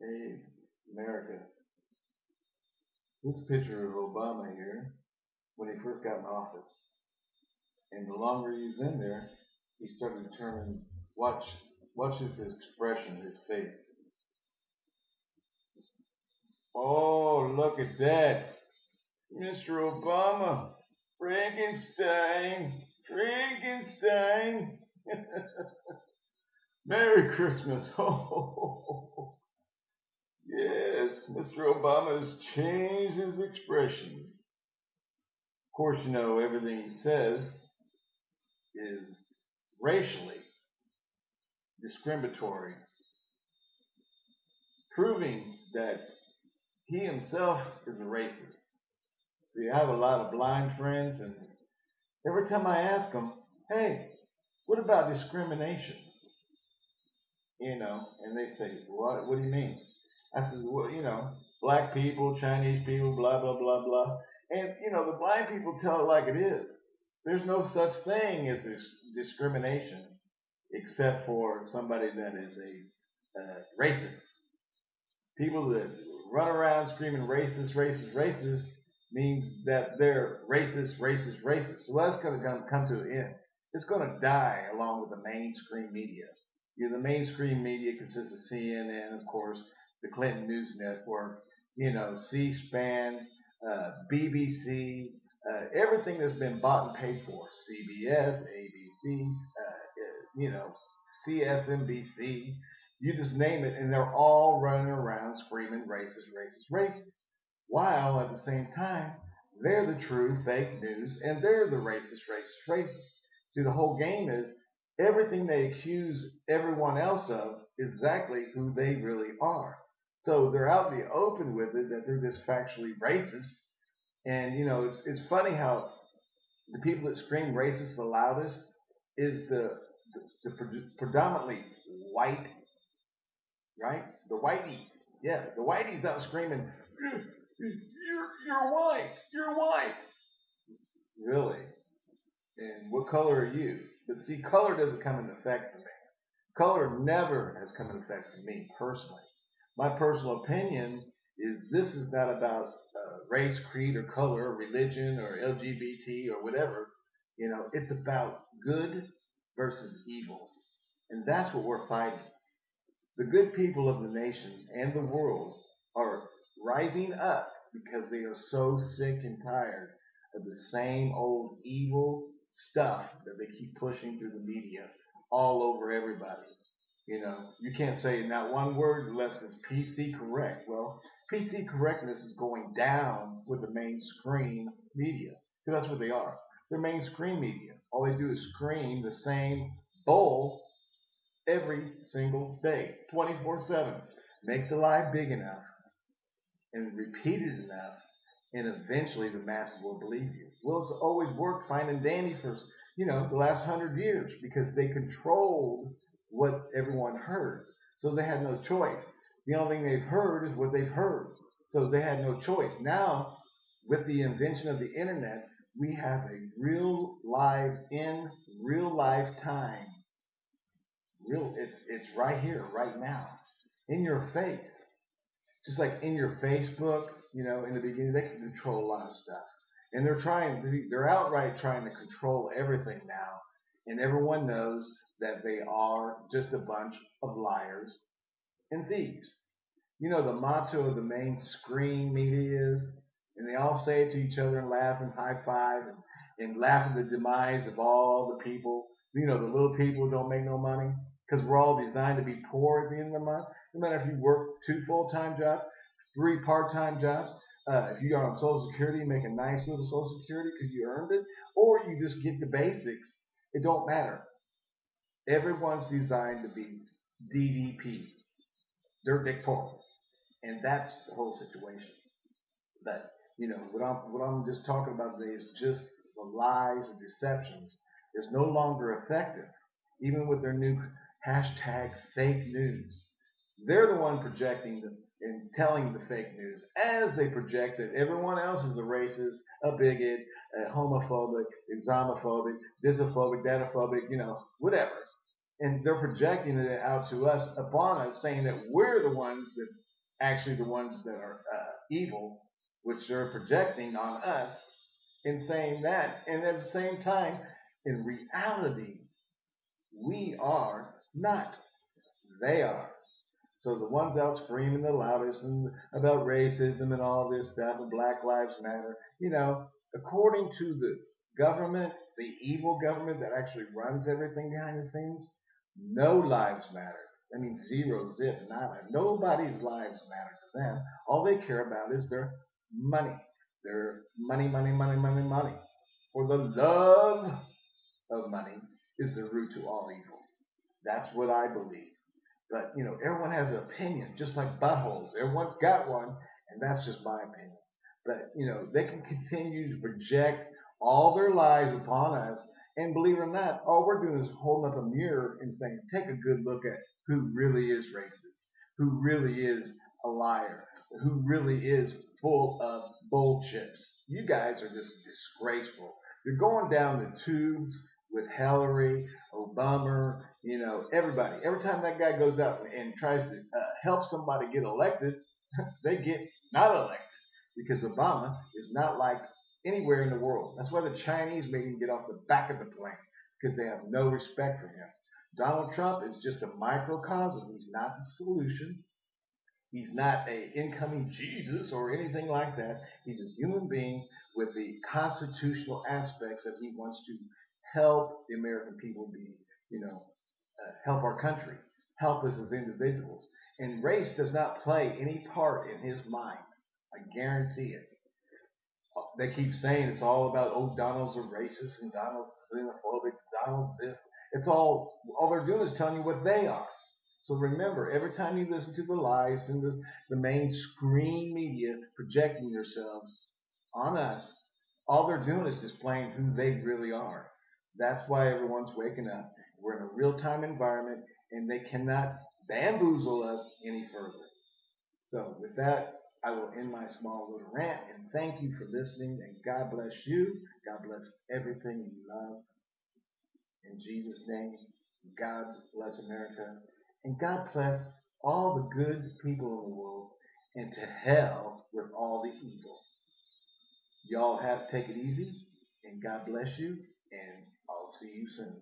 Hey, America. This picture of Obama here when he first got in office. And the longer he's in there, he started turning. Watch, watch his expression, his face. Oh, look at that, Mr. Obama, Frankenstein, Frankenstein. Merry Christmas. Oh, Mr. Obama has changed his expression. Of course, you know, everything he says is racially discriminatory, proving that he himself is a racist. See, I have a lot of blind friends, and every time I ask them, hey, what about discrimination? You know, and they say, what, what do you mean? I said, well, you know, black people, Chinese people, blah, blah, blah, blah. And, you know, the blind people tell it like it is. There's no such thing as discrimination except for somebody that is a uh, racist. People that run around screaming racist, racist, racist means that they're racist, racist, racist. Well, that's going to come to an end. It's going to die along with the mainstream media. You know, the mainstream media consists of CNN, of course, the Clinton News Network, you know, C-SPAN, uh, BBC, uh, everything that's been bought and paid for, CBS, ABC, uh, you know, CSNBC, you just name it, and they're all running around screaming racist, racist, racist. While at the same time, they're the true fake news and they're the racist, racist, racist. See, the whole game is everything they accuse everyone else of is exactly who they really are. So they're out in the open with it that they're just factually racist. And, you know, it's, it's funny how the people that scream racist the loudest is the, the, the predominantly white, right? The whiteies. Yeah, the whiteies out screaming, you're, you're white, you're white. Really? And what color are you? But see, color doesn't come into effect for me. Color never has come into effect for me personally. My personal opinion is this is not about uh, race, creed, or color, or religion, or LGBT, or whatever. You know, it's about good versus evil. And that's what we're fighting. The good people of the nation and the world are rising up because they are so sick and tired of the same old evil stuff that they keep pushing through the media all over everybody. You know, you can't say not one word unless it's PC correct. Well, PC correctness is going down with the mainstream media because that's what they are. They're mainstream media. All they do is scream the same bull every single day, 24 7. Make the lie big enough and repeat it enough, and eventually the masses will believe you. Well, it's always worked fine and dandy for, you know, the last hundred years because they controlled what everyone heard. So they had no choice. The only thing they've heard is what they've heard. So they had no choice. Now, with the invention of the internet, we have a real live in real life time. Real it's it's right here, right now. In your face. Just like in your Facebook, you know, in the beginning, they can control a lot of stuff. And they're trying, they're outright trying to control everything now. And everyone knows that they are just a bunch of liars and thieves. You know, the motto of the mainstream media is, and they all say it to each other and laugh and high five and, and laugh at the demise of all the people. You know, the little people who don't make no money because we're all designed to be poor at the end of the month. No matter if you work two full-time jobs, three part-time jobs, uh, if you are on Social Security, make a nice little Social Security because you earned it, or you just get the basics. It don't matter. Everyone's designed to be DDP, dirt dick poor, and that's the whole situation. But you know what I'm what I'm just talking about today is just the lies and deceptions. It's no longer effective, even with their new hashtag fake news. They're the one projecting the, and telling the fake news as they project that everyone else is a racist, a bigot, a homophobic, Islamophobic, disophobic, dataphobic, you know, whatever. And they're projecting it out to us, upon us, saying that we're the ones that's actually the ones that are uh, evil, which they're projecting on us in saying that. And at the same time, in reality, we are not. They are. So the ones out screaming the loudest and about racism and all this stuff and Black Lives Matter, you know, according to the government, the evil government that actually runs everything behind the scenes, no lives matter. I mean, zero, zip, nada. Nobody's lives matter to them. All they care about is their money. Their money, money, money, money, money. For the love of money is the root to all evil. That's what I believe. But, you know, everyone has an opinion, just like buttholes. Everyone's got one, and that's just my opinion. But, you know, they can continue to project all their lies upon us. And believe it or not, all we're doing is holding up a mirror and saying, take a good look at who really is racist, who really is a liar, who really is full of bull chips. You guys are just disgraceful. You're going down the tubes with Hillary, Obama, you know, everybody. Every time that guy goes out and tries to uh, help somebody get elected, they get not elected because Obama is not like anywhere in the world. That's why the Chinese made him get off the back of the plane because they have no respect for him. Donald Trump is just a microcosm. He's not the solution. He's not a incoming Jesus or anything like that. He's a human being with the constitutional aspects that he wants to help the American people be, you know, uh, help our country, help us as individuals. And race does not play any part in his mind. I guarantee it. They keep saying it's all about, oh, Donald's a racist and Donald's xenophobic, Donald's this. It's all, all they're doing is telling you what they are. So remember, every time you listen to the lies and the, the mainstream media projecting themselves on us, all they're doing is displaying who they really are. That's why everyone's waking up. We're in a real time environment and they cannot bamboozle us any further. So with that, I will end my small little rant and thank you for listening and God bless you. God bless everything you love. In Jesus' name, God bless America and God bless all the good people in the world and to hell with all the evil. Y'all have to take it easy and God bless you and I'll see you soon.